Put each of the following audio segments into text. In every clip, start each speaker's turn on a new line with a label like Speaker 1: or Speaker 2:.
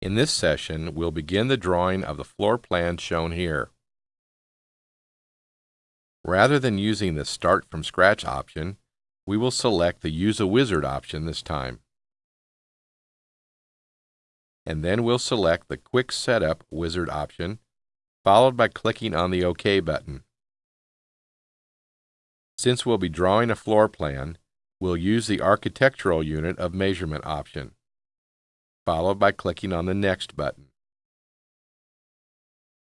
Speaker 1: In this session, we'll begin the drawing of the floor plan shown here. Rather than using the Start from Scratch option, we will select the Use a Wizard option this time. And then we'll select the Quick Setup Wizard option, followed by clicking on the OK button. Since we'll be drawing a floor plan, we'll use the Architectural Unit of Measurement option followed by clicking on the Next button.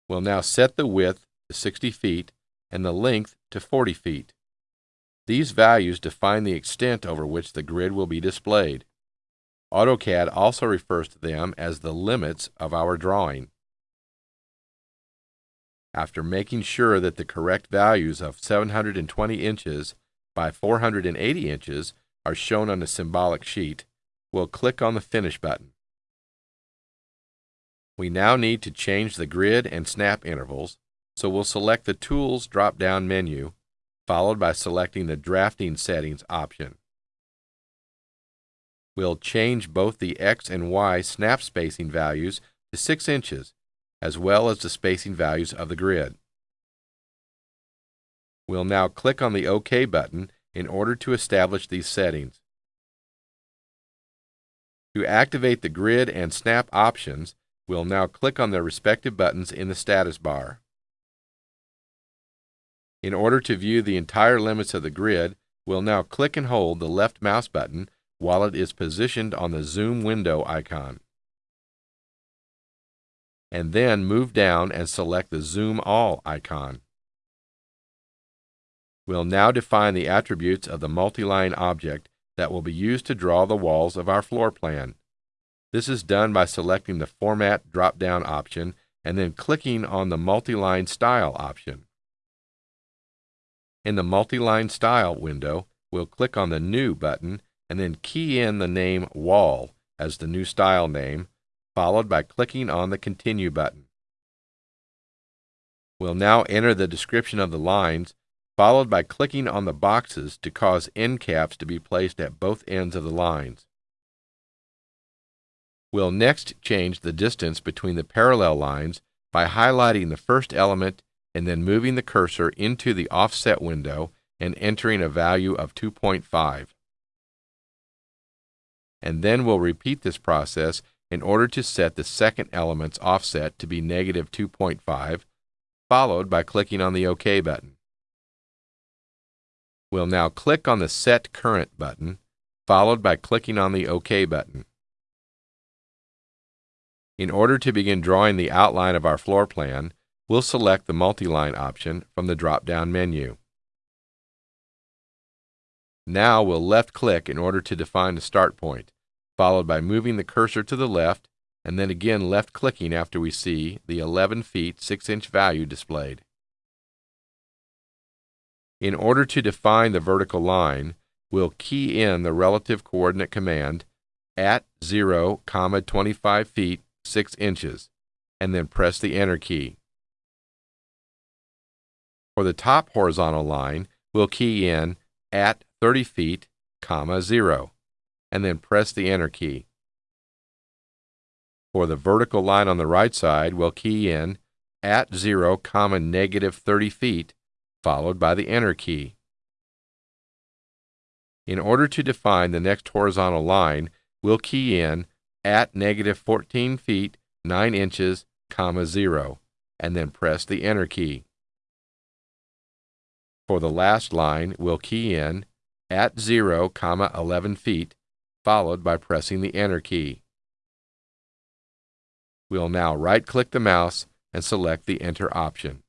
Speaker 1: We'll now set the width to 60 feet and the length to 40 feet. These values define the extent over which the grid will be displayed. AutoCAD also refers to them as the limits of our drawing. After making sure that the correct values of 720 inches by 480 inches are shown on the symbolic sheet, we'll click on the Finish button. We now need to change the grid and snap intervals, so we'll select the Tools drop-down menu, followed by selecting the Drafting Settings option. We'll change both the X and Y snap spacing values to 6 inches, as well as the spacing values of the grid. We'll now click on the OK button in order to establish these settings. To activate the grid and snap options, We'll now click on their respective buttons in the status bar. In order to view the entire limits of the grid, we'll now click and hold the left mouse button while it is positioned on the zoom window icon. And then move down and select the Zoom All icon. We'll now define the attributes of the multi-line object that will be used to draw the walls of our floor plan. This is done by selecting the Format drop-down option and then clicking on the Multi-Line Style option. In the Multi-Line Style window, we'll click on the New button and then key in the name Wall as the new style name, followed by clicking on the Continue button. We'll now enter the description of the lines, followed by clicking on the boxes to cause end caps to be placed at both ends of the lines. We'll next change the distance between the parallel lines by highlighting the first element and then moving the cursor into the offset window and entering a value of 2.5. And then we'll repeat this process in order to set the second element's offset to be negative 2.5, followed by clicking on the OK button. We'll now click on the Set Current button, followed by clicking on the OK button. In order to begin drawing the outline of our floor plan, we'll select the multi-line option from the drop-down menu. Now we'll left-click in order to define the start point, followed by moving the cursor to the left and then again left-clicking after we see the 11 feet 6 inch value displayed. In order to define the vertical line, we'll key in the relative coordinate command at 0, comma 25 feet 6 inches, and then press the Enter key. For the top horizontal line, we'll key in at 30 feet, comma 0, and then press the Enter key. For the vertical line on the right side, we'll key in at 0, comma negative 30 feet, followed by the Enter key. In order to define the next horizontal line, we'll key in at negative 14 feet 9 inches, comma 0, and then press the Enter key. For the last line, we'll key in at 0, comma 11 feet, followed by pressing the Enter key. We'll now right-click the mouse and select the Enter option.